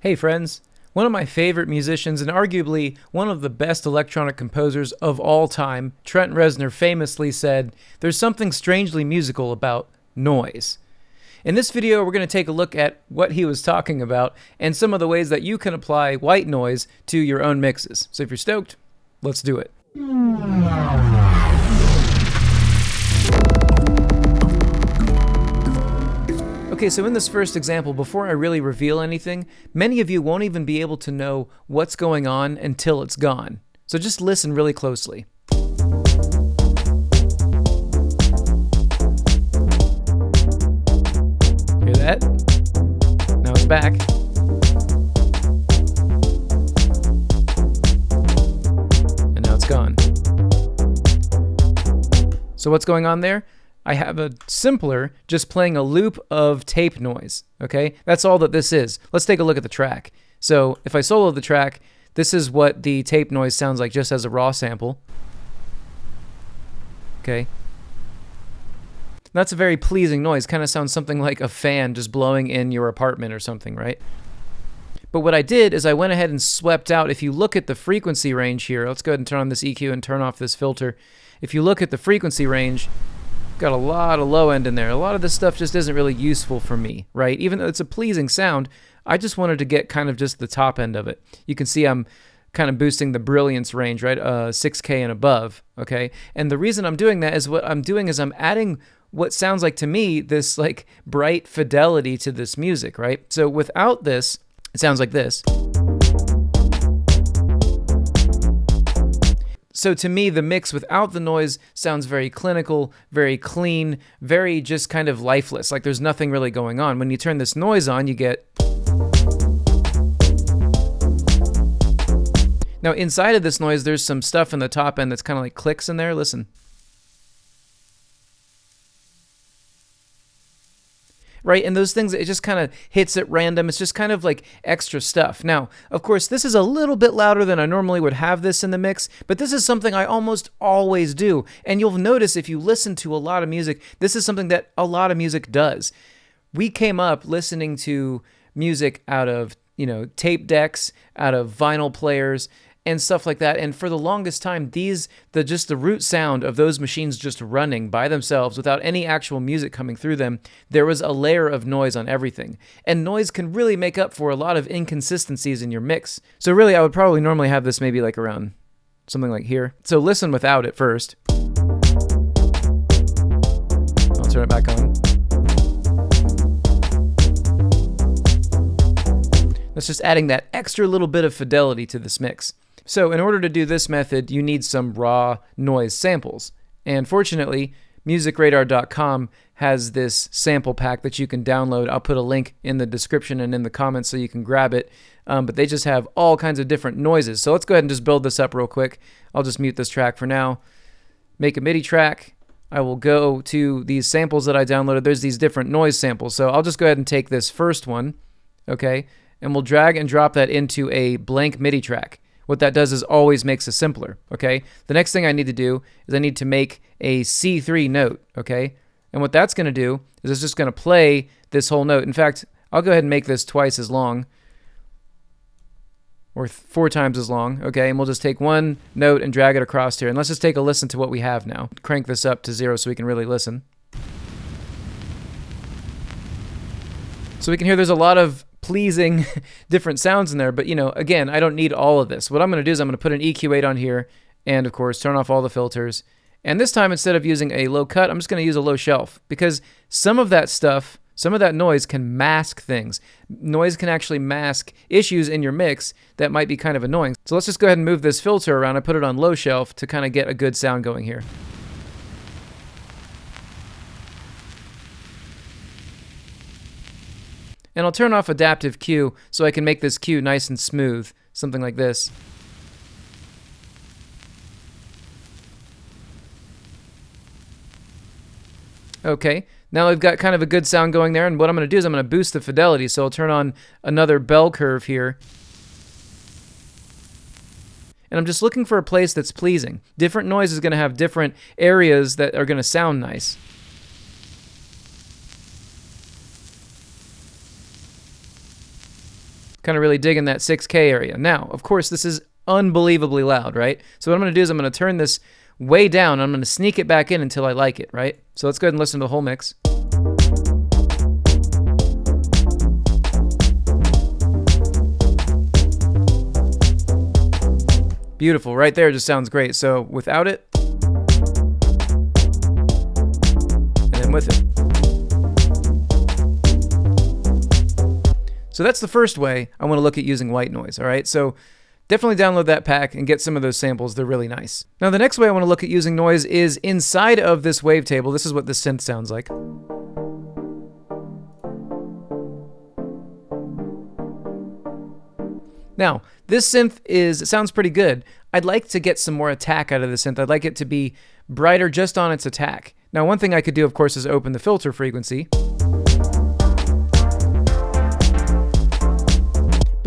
Hey friends! One of my favorite musicians and arguably one of the best electronic composers of all time, Trent Reznor famously said, There's something strangely musical about noise. In this video, we're going to take a look at what he was talking about and some of the ways that you can apply white noise to your own mixes. So if you're stoked, let's do it. Okay, so in this first example, before I really reveal anything, many of you won't even be able to know what's going on until it's gone. So just listen really closely. Hear that? Now it's back. And now it's gone. So what's going on there? I have a simpler, just playing a loop of tape noise, okay? That's all that this is. Let's take a look at the track. So if I solo the track, this is what the tape noise sounds like just as a raw sample. Okay. That's a very pleasing noise. Kind of sounds something like a fan just blowing in your apartment or something, right? But what I did is I went ahead and swept out. If you look at the frequency range here, let's go ahead and turn on this EQ and turn off this filter. If you look at the frequency range, got a lot of low end in there. A lot of this stuff just isn't really useful for me, right? Even though it's a pleasing sound, I just wanted to get kind of just the top end of it. You can see I'm kind of boosting the brilliance range, right? Uh, 6K and above, okay? And the reason I'm doing that is what I'm doing is I'm adding what sounds like to me this like bright fidelity to this music, right? So without this, it sounds like this. So to me, the mix without the noise sounds very clinical, very clean, very just kind of lifeless. Like there's nothing really going on. When you turn this noise on, you get. Now inside of this noise, there's some stuff in the top end that's kind of like clicks in there. Listen. Right? And those things, it just kind of hits at random. It's just kind of like extra stuff. Now, of course, this is a little bit louder than I normally would have this in the mix, but this is something I almost always do. And you'll notice if you listen to a lot of music, this is something that a lot of music does. We came up listening to music out of, you know, tape decks, out of vinyl players, and stuff like that. And for the longest time, these the just the root sound of those machines just running by themselves without any actual music coming through them, there was a layer of noise on everything. And noise can really make up for a lot of inconsistencies in your mix. So really, I would probably normally have this maybe like around something like here. So listen without it first. I'll turn it back on. That's just adding that extra little bit of fidelity to this mix. So in order to do this method, you need some raw noise samples. And fortunately, musicradar.com has this sample pack that you can download. I'll put a link in the description and in the comments so you can grab it. Um, but they just have all kinds of different noises. So let's go ahead and just build this up real quick. I'll just mute this track for now. Make a MIDI track. I will go to these samples that I downloaded. There's these different noise samples. So I'll just go ahead and take this first one, okay, and we'll drag and drop that into a blank MIDI track what that does is always makes it simpler, okay? The next thing I need to do is I need to make a C3 note, okay? And what that's going to do is it's just going to play this whole note. In fact, I'll go ahead and make this twice as long or four times as long, okay? And we'll just take one note and drag it across here. And let's just take a listen to what we have now. Crank this up to zero so we can really listen. So we can hear there's a lot of pleasing different sounds in there. But, you know, again, I don't need all of this. What I'm going to do is I'm going to put an EQ8 on here and, of course, turn off all the filters. And this time, instead of using a low cut, I'm just going to use a low shelf because some of that stuff, some of that noise can mask things. Noise can actually mask issues in your mix that might be kind of annoying. So let's just go ahead and move this filter around. I put it on low shelf to kind of get a good sound going here. And I'll turn off adaptive Q so I can make this Q nice and smooth, something like this. Okay, now we've got kind of a good sound going there, and what I'm going to do is I'm going to boost the fidelity, so I'll turn on another bell curve here. And I'm just looking for a place that's pleasing. Different noise is going to have different areas that are going to sound nice. Kind of really digging that 6K area. Now, of course, this is unbelievably loud, right? So what I'm going to do is I'm going to turn this way down. I'm going to sneak it back in until I like it, right? So let's go ahead and listen to the whole mix. Beautiful. Right there just sounds great. So without it, and then with it. So that's the first way I want to look at using white noise, all right? So definitely download that pack and get some of those samples. They're really nice. Now, the next way I want to look at using noise is inside of this wavetable. This is what the synth sounds like. Now, this synth is sounds pretty good. I'd like to get some more attack out of the synth. I'd like it to be brighter just on its attack. Now, one thing I could do, of course, is open the filter frequency.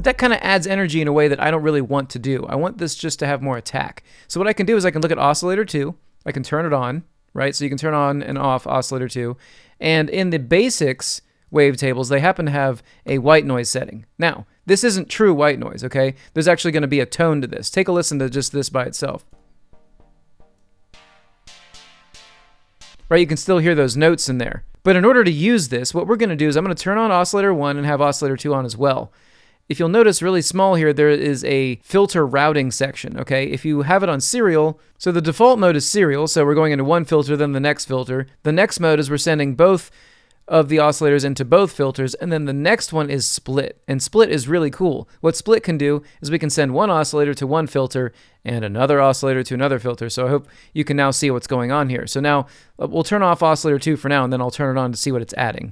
But that kind of adds energy in a way that I don't really want to do. I want this just to have more attack. So what I can do is I can look at oscillator 2. I can turn it on, right? So you can turn on and off oscillator 2. And in the basics wavetables, they happen to have a white noise setting. Now, this isn't true white noise, okay? There's actually going to be a tone to this. Take a listen to just this by itself. Right, you can still hear those notes in there. But in order to use this, what we're going to do is I'm going to turn on oscillator 1 and have oscillator 2 on as well. If you'll notice really small here, there is a filter routing section, okay? If you have it on serial, so the default mode is serial, so we're going into one filter, then the next filter. The next mode is we're sending both of the oscillators into both filters, and then the next one is split. And split is really cool. What split can do is we can send one oscillator to one filter and another oscillator to another filter. So I hope you can now see what's going on here. So now uh, we'll turn off oscillator 2 for now, and then I'll turn it on to see what it's adding.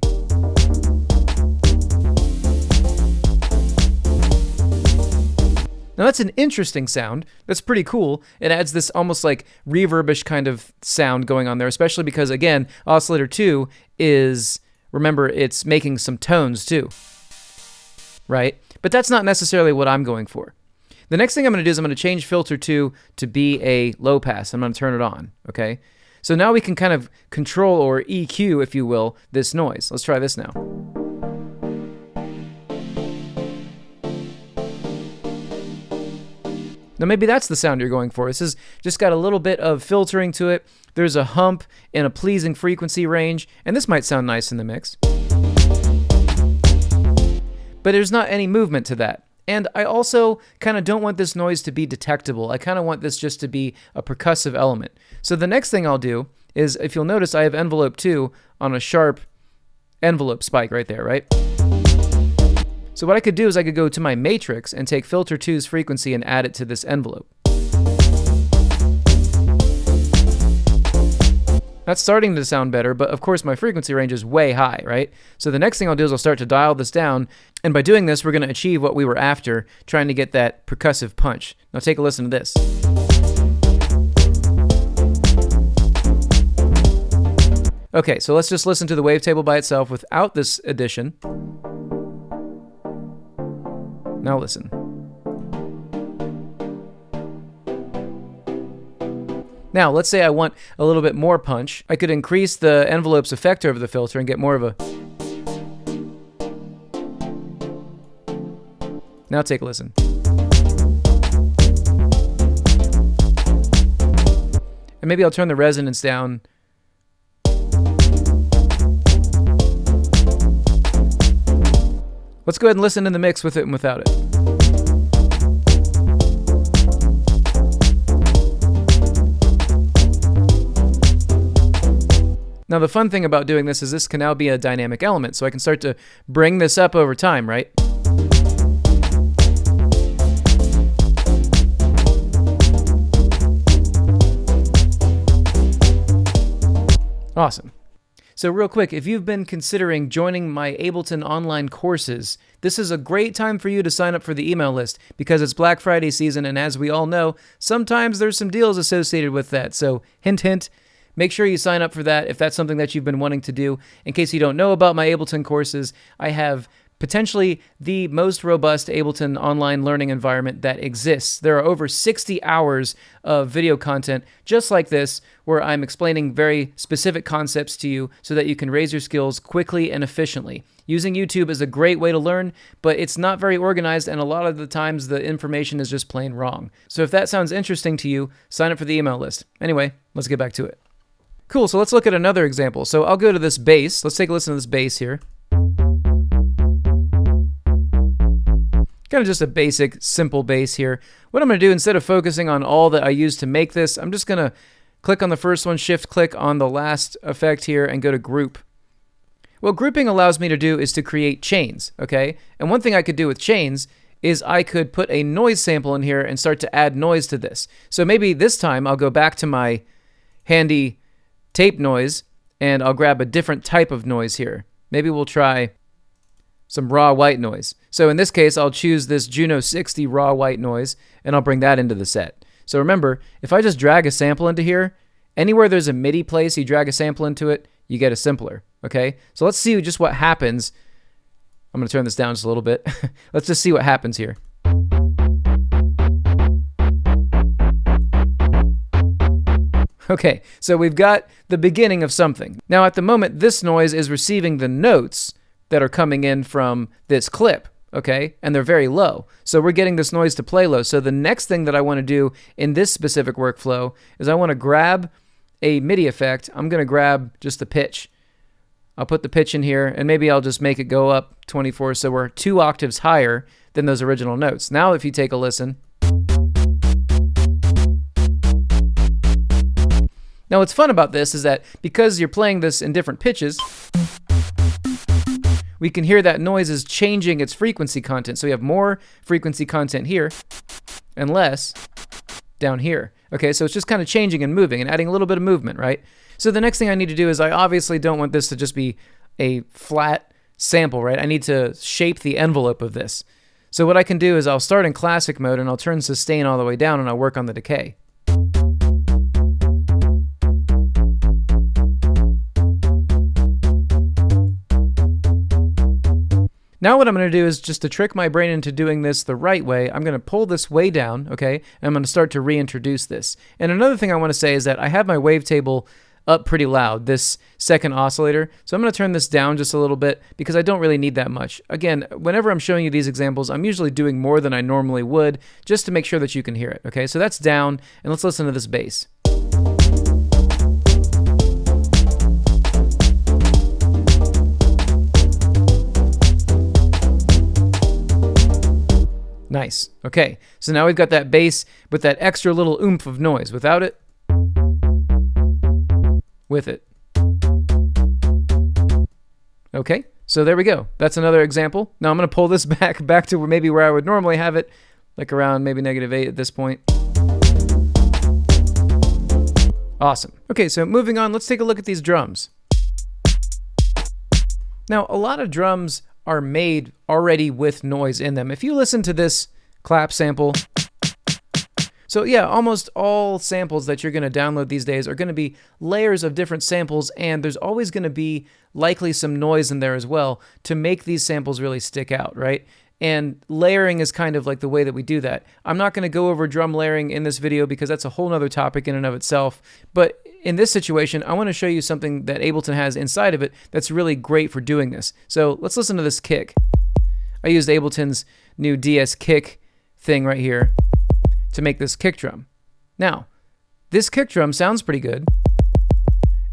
Now that's an interesting sound. That's pretty cool. It adds this almost like reverbish kind of sound going on there, especially because again, oscillator 2 is remember it's making some tones too. Right? But that's not necessarily what I'm going for. The next thing I'm going to do is I'm going to change filter 2 to be a low pass. I'm going to turn it on, okay? So now we can kind of control or EQ, if you will, this noise. Let's try this now. Now, maybe that's the sound you're going for. This has just got a little bit of filtering to it. There's a hump and a pleasing frequency range, and this might sound nice in the mix. But there's not any movement to that. And I also kind of don't want this noise to be detectable. I kind of want this just to be a percussive element. So the next thing I'll do is, if you'll notice, I have envelope 2 on a sharp envelope spike right there, right? So what I could do is I could go to my matrix and take filter 2's frequency and add it to this envelope. That's starting to sound better, but of course my frequency range is way high, right? So the next thing I'll do is I'll start to dial this down, and by doing this, we're going to achieve what we were after, trying to get that percussive punch. Now take a listen to this. Okay, so let's just listen to the wavetable by itself without this addition. Now listen. Now, let's say I want a little bit more punch. I could increase the envelope's effector of the filter and get more of a... Now take a listen. And maybe I'll turn the resonance down Let's go ahead and listen in the mix with it and without it. Now the fun thing about doing this is this can now be a dynamic element, so I can start to bring this up over time, right? Awesome. So, real quick, if you've been considering joining my Ableton online courses, this is a great time for you to sign up for the email list because it's Black Friday season, and as we all know, sometimes there's some deals associated with that. So, hint, hint. Make sure you sign up for that if that's something that you've been wanting to do. In case you don't know about my Ableton courses, I have potentially the most robust Ableton online learning environment that exists. There are over 60 hours of video content just like this, where I'm explaining very specific concepts to you so that you can raise your skills quickly and efficiently. Using YouTube is a great way to learn, but it's not very organized, and a lot of the times the information is just plain wrong. So if that sounds interesting to you, sign up for the email list. Anyway, let's get back to it. Cool, so let's look at another example. So I'll go to this bass. Let's take a listen to this bass here. Kind of just a basic, simple bass here. What I'm going to do, instead of focusing on all that I used to make this, I'm just going to click on the first one, shift click on the last effect here, and go to group. What grouping allows me to do is to create chains, okay? And one thing I could do with chains is I could put a noise sample in here and start to add noise to this. So maybe this time I'll go back to my handy tape noise and I'll grab a different type of noise here. Maybe we'll try some raw white noise. So in this case, I'll choose this Juno 60 raw white noise and I'll bring that into the set. So remember, if I just drag a sample into here, anywhere there's a MIDI place, you drag a sample into it, you get a simpler. Okay, so let's see just what happens. I'm to turn this down just a little bit. let's just see what happens here. Okay, so we've got the beginning of something. Now at the moment, this noise is receiving the notes that are coming in from this clip, okay? And they're very low. So we're getting this noise to play low. So the next thing that I want to do in this specific workflow is I want to grab a MIDI effect. I'm going to grab just the pitch. I'll put the pitch in here and maybe I'll just make it go up 24 so we're two octaves higher than those original notes. Now if you take a listen. Now what's fun about this is that because you're playing this in different pitches, we can hear that noise is changing its frequency content. So we have more frequency content here and less down here. Okay, so it's just kind of changing and moving and adding a little bit of movement, right? So the next thing I need to do is I obviously don't want this to just be a flat sample, right? I need to shape the envelope of this. So what I can do is I'll start in classic mode and I'll turn sustain all the way down and I'll work on the decay. Now what I'm going to do is just to trick my brain into doing this the right way, I'm going to pull this way down, okay? And I'm going to start to reintroduce this. And another thing I want to say is that I have my wavetable up pretty loud, this second oscillator. So I'm going to turn this down just a little bit because I don't really need that much. Again, whenever I'm showing you these examples, I'm usually doing more than I normally would just to make sure that you can hear it, okay? So that's down, and let's listen to this bass. Nice. Okay, so now we've got that bass with that extra little oomph of noise. Without it, with it. Okay, so there we go. That's another example. Now I'm going to pull this back back to maybe where I would normally have it, like around maybe negative 8 at this point. Awesome. Okay, so moving on, let's take a look at these drums. Now, a lot of drums are made already with noise in them. If you listen to this clap sample, so yeah, almost all samples that you're going to download these days are going to be layers of different samples, and there's always going to be likely some noise in there as well to make these samples really stick out, right? And layering is kind of like the way that we do that. I'm not going to go over drum layering in this video because that's a whole nother topic in and of itself. But in this situation, I want to show you something that Ableton has inside of it that's really great for doing this. So let's listen to this kick. I used Ableton's new DS kick thing right here to make this kick drum. Now, this kick drum sounds pretty good.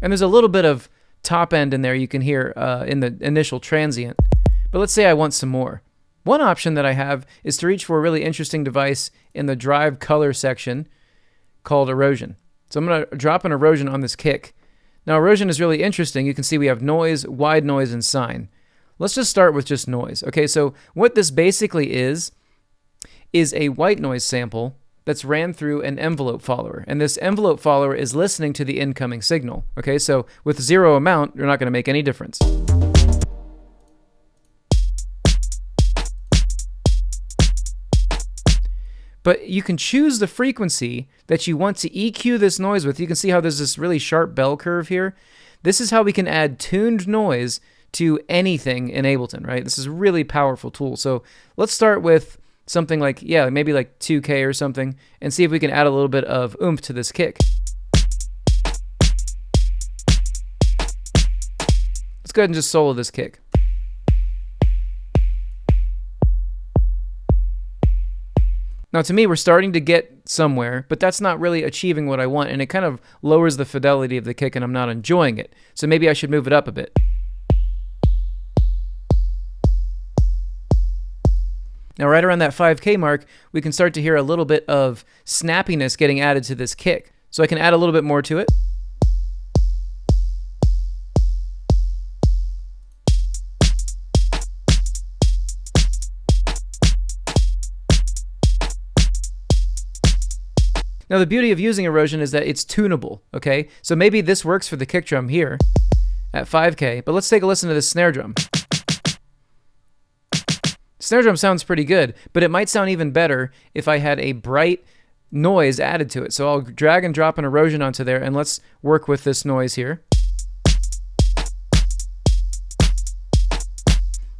And there's a little bit of top end in there you can hear uh, in the initial transient. But let's say I want some more. One option that I have is to reach for a really interesting device in the drive color section called erosion. So I'm going to drop an erosion on this kick. Now erosion is really interesting. You can see we have noise, wide noise, and sine. Let's just start with just noise. Okay, so what this basically is, is a white noise sample that's ran through an envelope follower. And this envelope follower is listening to the incoming signal. Okay, so with zero amount, you're not going to make any difference. But you can choose the frequency that you want to EQ this noise with. You can see how there's this really sharp bell curve here. This is how we can add tuned noise to anything in Ableton, right? This is a really powerful tool. So let's start with something like, yeah, maybe like 2K or something, and see if we can add a little bit of oomph to this kick. Let's go ahead and just solo this kick. Now, to me, we're starting to get somewhere, but that's not really achieving what I want, and it kind of lowers the fidelity of the kick, and I'm not enjoying it. So maybe I should move it up a bit. Now, right around that 5K mark, we can start to hear a little bit of snappiness getting added to this kick. So I can add a little bit more to it. Now, the beauty of using erosion is that it's tunable, okay? So maybe this works for the kick drum here at 5K, but let's take a listen to this snare drum. Snare drum sounds pretty good, but it might sound even better if I had a bright noise added to it. So I'll drag and drop an erosion onto there, and let's work with this noise here.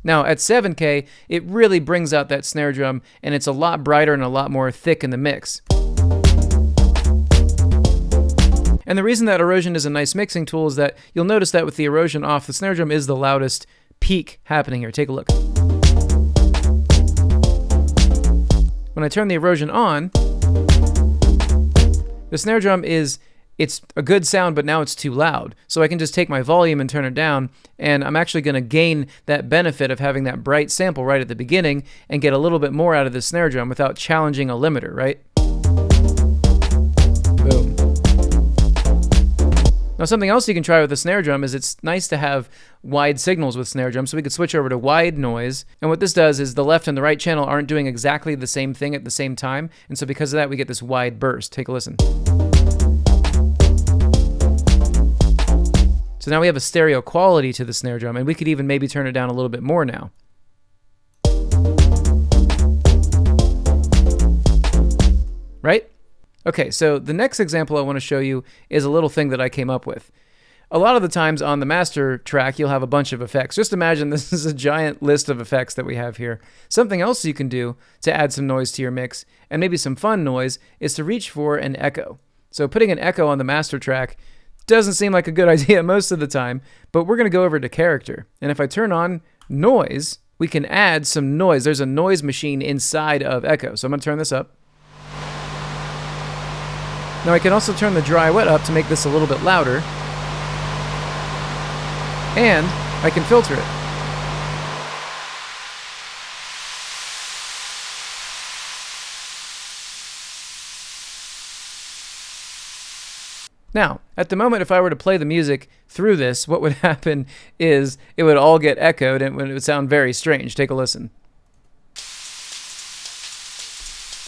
Now at 7K, it really brings out that snare drum, and it's a lot brighter and a lot more thick in the mix. And the reason that erosion is a nice mixing tool is that you'll notice that with the erosion off, the snare drum is the loudest peak happening here. Take a look. When I turn the erosion on, the snare drum is it's a good sound, but now it's too loud. So I can just take my volume and turn it down, and I'm actually going to gain that benefit of having that bright sample right at the beginning and get a little bit more out of the snare drum without challenging a limiter, right? Now, something else you can try with the snare drum is it's nice to have wide signals with snare drum, so we could switch over to wide noise. And what this does is the left and the right channel aren't doing exactly the same thing at the same time, and so because of that, we get this wide burst. Take a listen. So now we have a stereo quality to the snare drum, and we could even maybe turn it down a little bit more now. Right? Okay, so the next example I want to show you is a little thing that I came up with. A lot of the times on the master track, you'll have a bunch of effects. Just imagine this is a giant list of effects that we have here. Something else you can do to add some noise to your mix, and maybe some fun noise, is to reach for an echo. So putting an echo on the master track doesn't seem like a good idea most of the time, but we're going to go over to character. And if I turn on noise, we can add some noise. There's a noise machine inside of echo. So I'm going to turn this up. Now I can also turn the dry wet up to make this a little bit louder. And I can filter it. Now, at the moment, if I were to play the music through this, what would happen is it would all get echoed and it would sound very strange. Take a listen. It's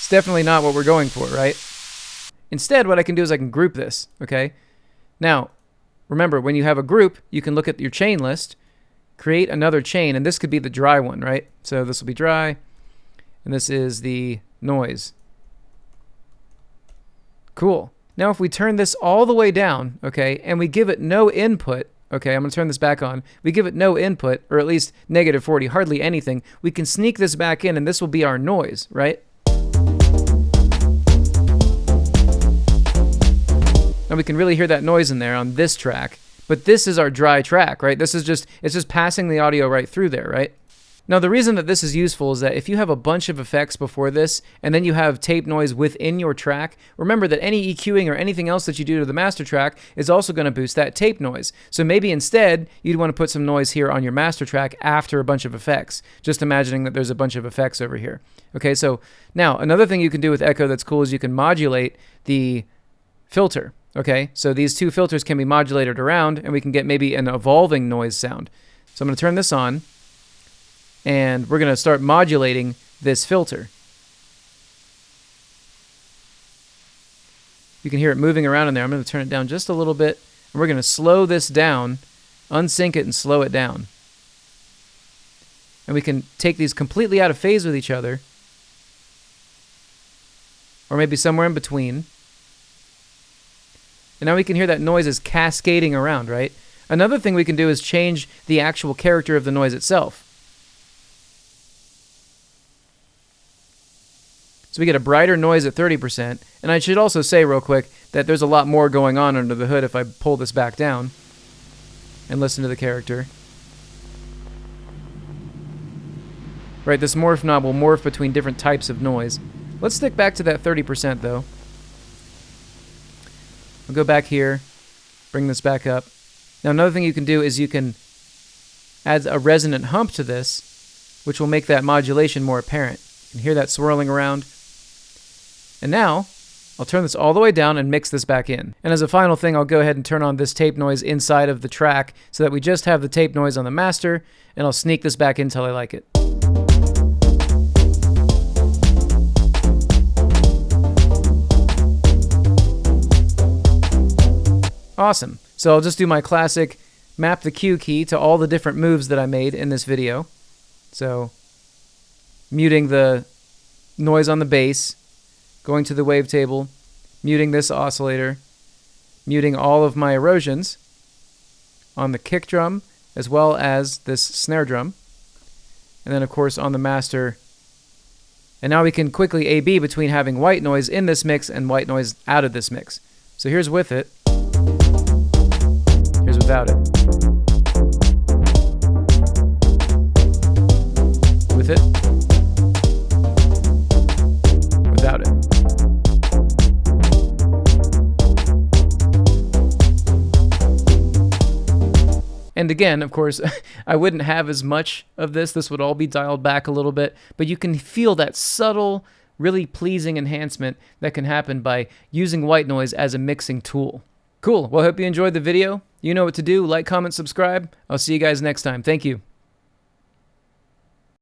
definitely not what we're going for, right? Instead, what I can do is I can group this, okay? Now, remember, when you have a group, you can look at your chain list, create another chain, and this could be the dry one, right? So this will be dry, and this is the noise. Cool. Now, if we turn this all the way down, okay, and we give it no input, okay, I'm going to turn this back on. We give it no input, or at least negative 40, hardly anything. We can sneak this back in, and this will be our noise, right? And we can really hear that noise in there on this track. But this is our dry track, right? This is just, it's just passing the audio right through there, right? Now, the reason that this is useful is that if you have a bunch of effects before this, and then you have tape noise within your track, remember that any EQing or anything else that you do to the master track is also going to boost that tape noise. So maybe instead, you'd want to put some noise here on your master track after a bunch of effects, just imagining that there's a bunch of effects over here. Okay, so now another thing you can do with Echo that's cool is you can modulate the filter. Okay, so these two filters can be modulated around and we can get maybe an evolving noise sound. So I'm going to turn this on and we're going to start modulating this filter. You can hear it moving around in there. I'm going to turn it down just a little bit and we're going to slow this down, unsync it and slow it down. And we can take these completely out of phase with each other or maybe somewhere in between. And now we can hear that noise is cascading around, right? Another thing we can do is change the actual character of the noise itself. So we get a brighter noise at 30%. And I should also say real quick that there's a lot more going on under the hood if I pull this back down and listen to the character. Right, this morph knob will morph between different types of noise. Let's stick back to that 30% though. I'll go back here, bring this back up. Now another thing you can do is you can add a resonant hump to this, which will make that modulation more apparent. You can hear that swirling around. And now, I'll turn this all the way down and mix this back in. And as a final thing, I'll go ahead and turn on this tape noise inside of the track so that we just have the tape noise on the master, and I'll sneak this back in until I like it. Awesome. So I'll just do my classic map the Q key to all the different moves that I made in this video. So muting the noise on the bass, going to the wavetable, muting this oscillator, muting all of my erosions on the kick drum as well as this snare drum. And then of course on the master. And now we can quickly A-B between having white noise in this mix and white noise out of this mix. So here's with it without it. With it. Without it. And again, of course, I wouldn't have as much of this. This would all be dialed back a little bit, but you can feel that subtle, really pleasing enhancement that can happen by using white noise as a mixing tool. Cool. Well, I hope you enjoyed the video. You know what to do. Like, comment, subscribe. I'll see you guys next time. Thank you.